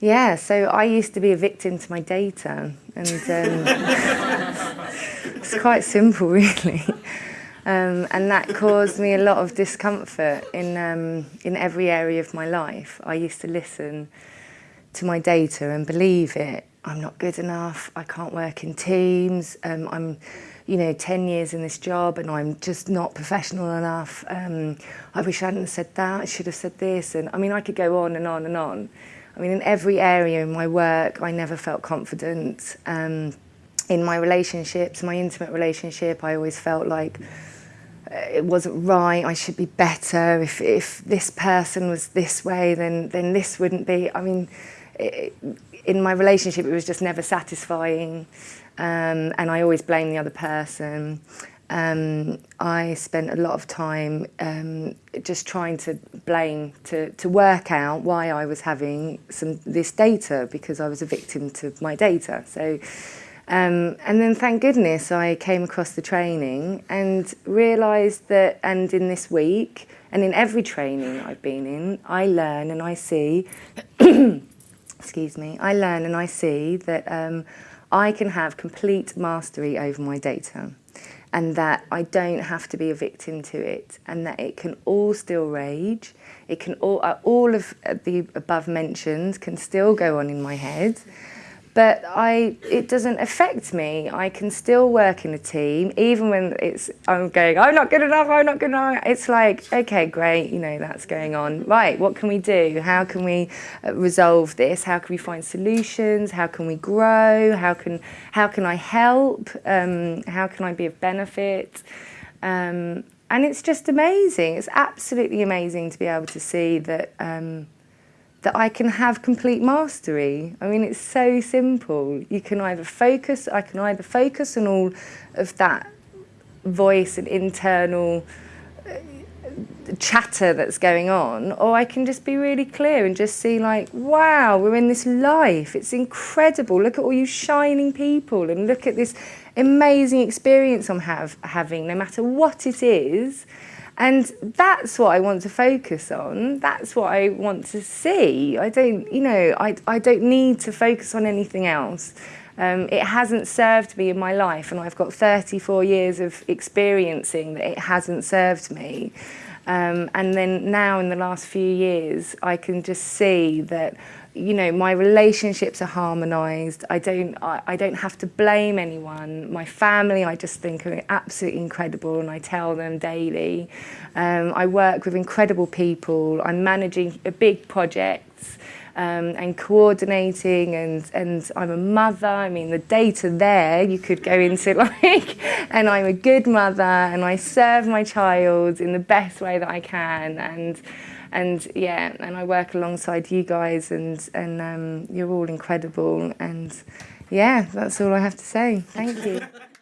Yeah, so I used to be a victim to my data, and um, it's quite simple, really. Um, and that caused me a lot of discomfort in um, in every area of my life. I used to listen to my data and believe it. I'm not good enough. I can't work in teams. Um, I'm, you know, 10 years in this job and I'm just not professional enough. Um, I wish I hadn't said that. I should have said this. And I mean, I could go on and on and on. I mean, in every area in my work, I never felt confident. Um, in my relationships, my intimate relationship, I always felt like uh, it wasn't right, I should be better. If, if this person was this way, then, then this wouldn't be. I mean, it, in my relationship, it was just never satisfying. Um, and I always blame the other person. Um, I spent a lot of time um, just trying to blame, to, to work out why I was having some this data because I was a victim to my data. So, um, and then thank goodness I came across the training and realised that, and in this week, and in every training I've been in, I learn and I see, excuse me, I learn and I see that um, I can have complete mastery over my data and that I don't have to be a victim to it and that it can all still rage. It can all, uh, all of uh, the above mentioned can still go on in my head. But I, it doesn't affect me. I can still work in a team, even when it's, I'm going, I'm not good enough, I'm not good enough. It's like, okay, great, you know, that's going on. Right, what can we do? How can we uh, resolve this? How can we find solutions? How can we grow? How can, how can I help? Um, how can I be of benefit? Um, and it's just amazing. It's absolutely amazing to be able to see that um, that I can have complete mastery. I mean, it's so simple. You can either focus, I can either focus on all of that voice and internal uh, chatter that's going on, or I can just be really clear and just see like, wow, we're in this life. It's incredible. Look at all you shining people and look at this amazing experience I'm have, having, no matter what it is. And that's what I want to focus on. That's what I want to see. I don't, you know, I, I don't need to focus on anything else. Um, it hasn't served me in my life and I've got 34 years of experiencing that it hasn't served me. Um, and then now in the last few years, I can just see that you know, my relationships are harmonized. I don't, I, I don't have to blame anyone. My family, I just think are absolutely incredible and I tell them daily. Um, I work with incredible people. I'm managing big projects um, and coordinating and, and I'm a mother. I mean, the data there you could go into like, and I'm a good mother and I serve my child in the best way that I can. And and yeah, and I work alongside you guys, and and um, you're all incredible, and yeah, that's all I have to say. Thank you.